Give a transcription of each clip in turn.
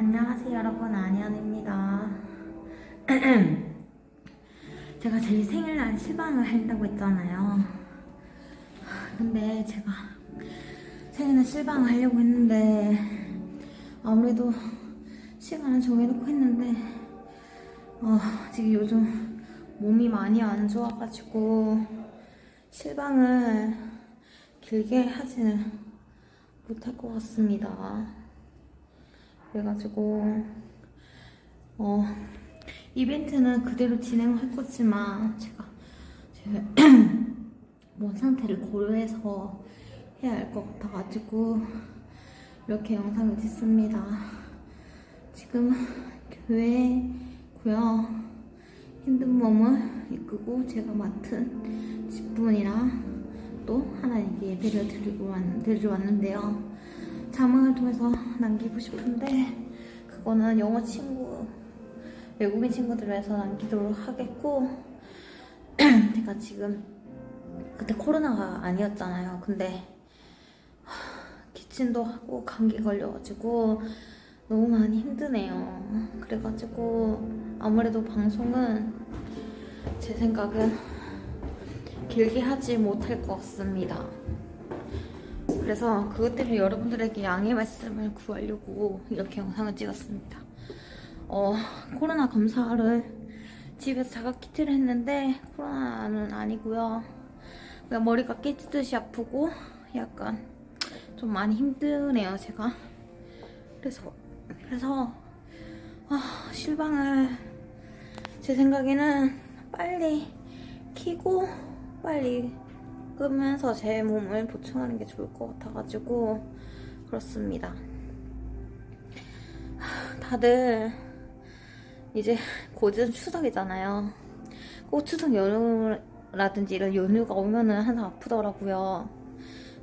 안녕하세요 여러분. 안현입니다. 제가 제 생일날 실방을 한다고 했잖아요. 근데 제가 생일날 실방을 하려고 했는데 아무래도 시간을 정해놓고 했는데 어, 지금 요즘 몸이 많이 안 좋아가지고 실방을 길게 하지는 못할 것 같습니다. 그래가지고 어 이벤트는 그대로 진행할 거지만 제가 제몸 상태를 고려해서 해야 할 것 같아가지고 이렇게 영상을 찍습니다. 지금 교회고요. 힘든 몸을 이끄고 제가 맡은 직분이랑 또 하나 예배를 드리고 왔, 드리러 왔는데요. 자막을 통해서 남기고 싶은데 그거는 영어 친구, 외국인 친구들에서 남기도록 하겠고 제가 지금 그때 코로나가 아니었잖아요. 근데 기침도 하고 감기 걸려가지고 너무 많이 힘드네요. 그래가지고 아무래도 방송은 제 생각은 길게 하지 못할 것 같습니다. 그래서 그것 때문에 여러분들에게 양해 말씀을 구하려고 이렇게 영상을 찍었습니다. 어, 코로나 검사를 집에서 자가 키트를 했는데 코로나는 아니고요. 그냥 머리가 깨지듯이 아프고 약간 좀 많이 힘드네요, 제가. 그래서 그래서 아, 실방을 제 생각에는 빨리 키고 빨리 끄면서 제 몸을 보충하는 게 좋을 것 같아가지고 그렇습니다. 다들 이제 곧은 추석이잖아요. 꼭 추석 연휴라든지 이런 연휴가 오면은 항상 아프더라고요.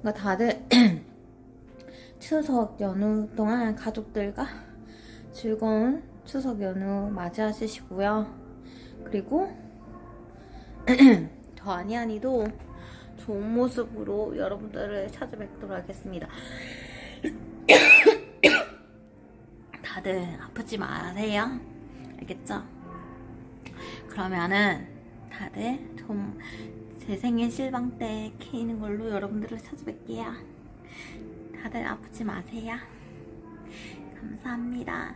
그러니까 다들 추석 연휴 동안 가족들과 즐거운 추석 연휴 맞이하시고요. 그리고 저 아니아니도 좋은 모습으로 여러분들을 찾아뵙도록 하겠습니다. 다들 아프지 마세요. 알겠죠? 그러면은 다들 좀 제 생일 실방 때 키는 걸로 여러분들을 찾아뵐게요. 다들 아프지 마세요. 감사합니다.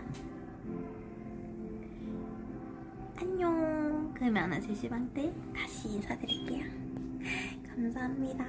안녕. 그러면은 제 시방 때 다시 인사드릴게요. 감사합니다.